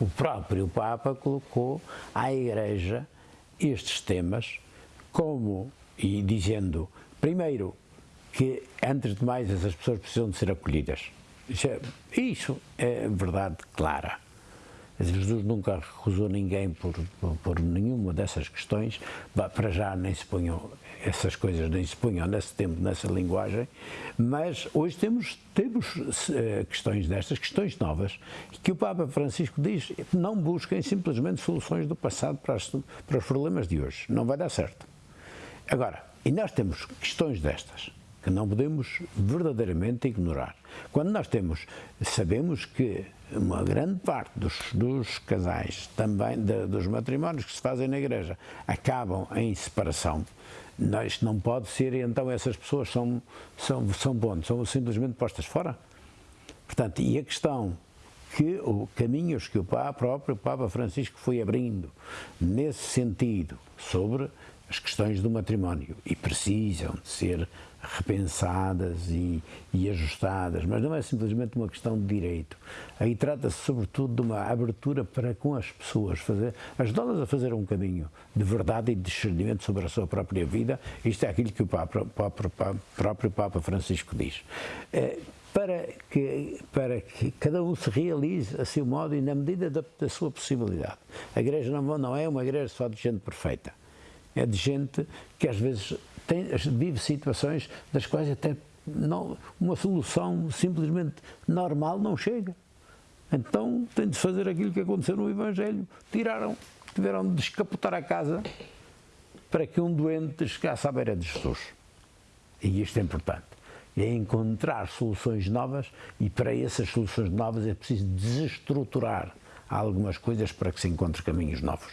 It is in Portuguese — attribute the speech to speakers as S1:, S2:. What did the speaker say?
S1: o próprio Papa colocou à Igreja estes temas como, e dizendo, primeiro, que antes de mais essas pessoas precisam de ser acolhidas. Isso é, é verdade clara. Jesus nunca recusou ninguém por, por, nenhuma dessas questões, para já nem se ponham essas coisas, nem se ponham nesse tempo, nessa linguagem, mas hoje temos, temos uh, questões destas, questões novas, que o Papa Francisco diz, não busquem simplesmente soluções do passado para, as, para os problemas de hoje, não vai dar certo. Agora, e nós temos questões destas, que não podemos verdadeiramente ignorar. Quando nós temos, sabemos que uma grande parte dos, dos casais, também de, dos matrimónios que se fazem na igreja, acabam em separação, isto não pode ser, então essas pessoas são, são, são bons, são simplesmente postas fora. Portanto, e a questão que o caminhos que o Papa, próprio Papa Francisco foi abrindo nesse sentido sobre as questões do matrimónio e precisam de ser repensadas e, e, ajustadas, mas não é simplesmente uma questão de direito. Aí trata-se sobretudo de uma abertura para com as pessoas, fazer, ajudá-las a fazer um caminho de verdade e de discernimento sobre a sua própria vida. Isto é aquilo que o Papa, próprio Papa Francisco diz. É, para que, para que cada um se realize a seu modo e na medida da, da sua possibilidade. A igreja não, não é uma igreja só de gente perfeita é de gente que às vezes tem, vive situações das quais até não, uma solução simplesmente normal não chega. Então tem de fazer aquilo que aconteceu no Evangelho. Tiraram, tiveram de escapotar a casa para que um doente chegasse à beira de Jesus. E isto é importante. É encontrar soluções novas e para essas soluções novas é preciso desestruturar algumas coisas para que se encontre caminhos novos.